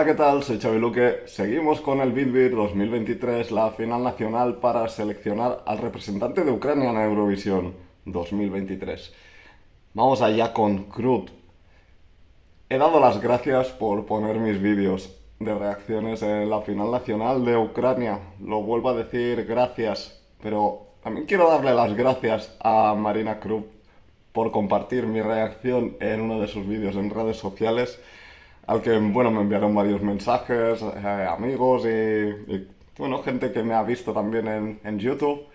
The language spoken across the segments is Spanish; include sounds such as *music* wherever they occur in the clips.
Hola, ¿qué tal? Soy Xavi Luque. Seguimos con el BitBit 2023, la final nacional para seleccionar al representante de Ucrania en Eurovisión 2023. Vamos allá con Krut. He dado las gracias por poner mis vídeos de reacciones en la final nacional de Ucrania. Lo vuelvo a decir, gracias. Pero también quiero darle las gracias a Marina Krut por compartir mi reacción en uno de sus vídeos en redes sociales al que, bueno, me enviaron varios mensajes, eh, amigos y, bueno, gente que me ha visto también en, en YouTube,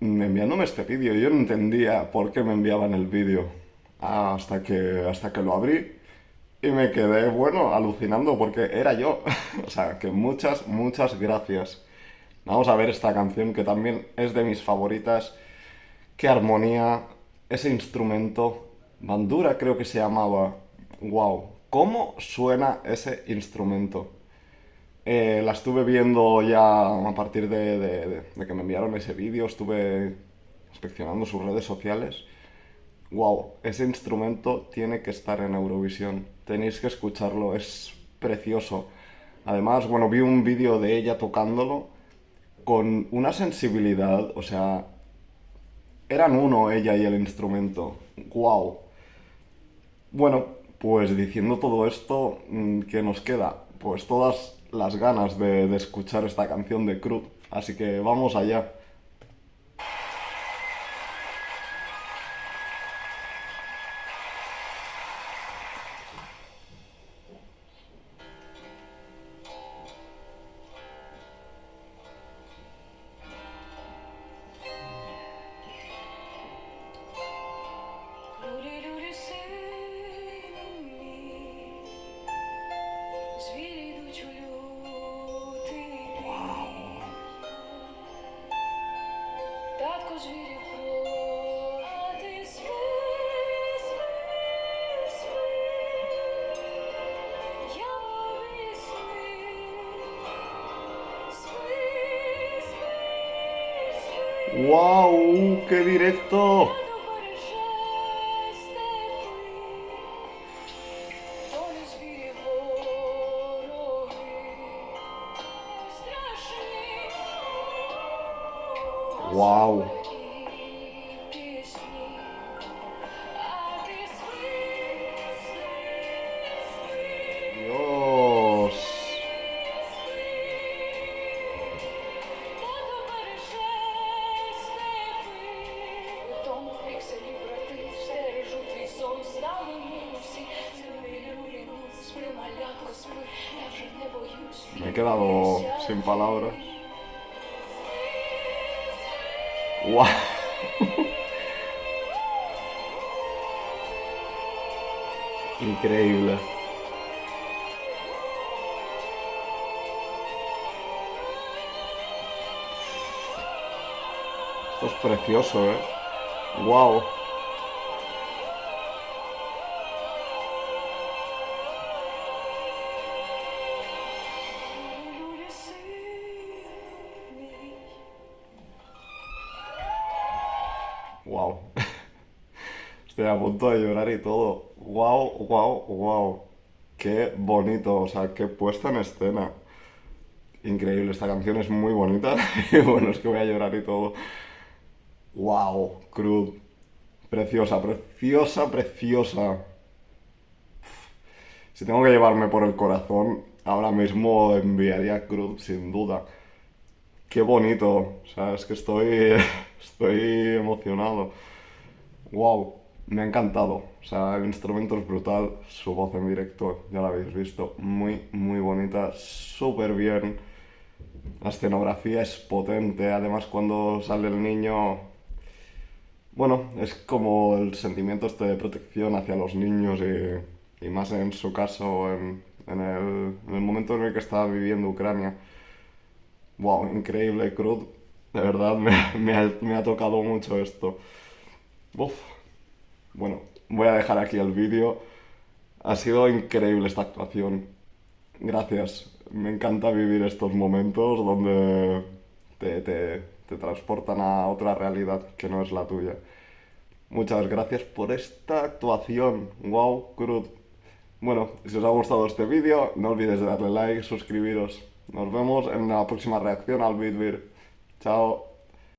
enviándome este vídeo. Yo no entendía por qué me enviaban el vídeo hasta que, hasta que lo abrí y me quedé, bueno, alucinando porque era yo. *laughs* o sea, que muchas, muchas gracias. Vamos a ver esta canción que también es de mis favoritas. Qué armonía, ese instrumento. Bandura creo que se llamaba. Wow, ¿Cómo suena ese instrumento? Eh, la estuve viendo ya a partir de, que me enviaron ese vídeo, estuve inspeccionando sus redes sociales. ¡Wow! Ese instrumento tiene que estar en Eurovisión. Tenéis que escucharlo, es precioso. Además, bueno, vi un vídeo de ella tocándolo con una sensibilidad, o sea, eran uno ella y el instrumento. ¡Wow! Bueno, pues diciendo todo esto, mm, ¿qué nos queda? Pues todas las ganas de, de escuchar esta canción de Cruz. Así que vamos allá. ¡Wow! ¡Qué directo! ¡Wow! Me he quedado sin palabras. ¡Wow! *laughs* Increíble. Esto es precioso, ¿eh? ¡Wow! *laughs* Estoy a punto de llorar y todo. Wow, wow, wow. Qué bonito, o sea, qué puesta en escena. Increíble, esta canción es muy bonita *laughs* y bueno, es que voy a llorar y todo. Wow, Cruz. Preciosa, preciosa, preciosa. Si tengo que llevarme por el corazón, ahora mismo enviaría Cruz, sin duda. Qué bonito, o sea, es que estoy, *laughs* estoy emocionado. Wow, me ha encantado. O sea, el instrumento es brutal, su voz en directo, ya la habéis visto, muy, muy bonita, súper bien. La escenografía es potente, además cuando sale el niño, bueno, es como el sentimiento este de protección hacia los niños y, más en su caso, en, el, en el momento en el que estaba viviendo Ucrania wow, increíble, Cruz. De verdad, me, ha, tocado mucho esto. Uf. Bueno, voy a dejar aquí el vídeo. Ha sido increíble esta actuación. Gracias. Me encanta vivir estos momentos donde te, te transportan a otra realidad que no es la tuya. Muchas gracias por esta actuación. Wow, Cruz. Bueno, si os ha gustado este vídeo, no olvidéis de darle like, suscribiros. Nos vemos en la próxima reacción al Bitbir. Ciao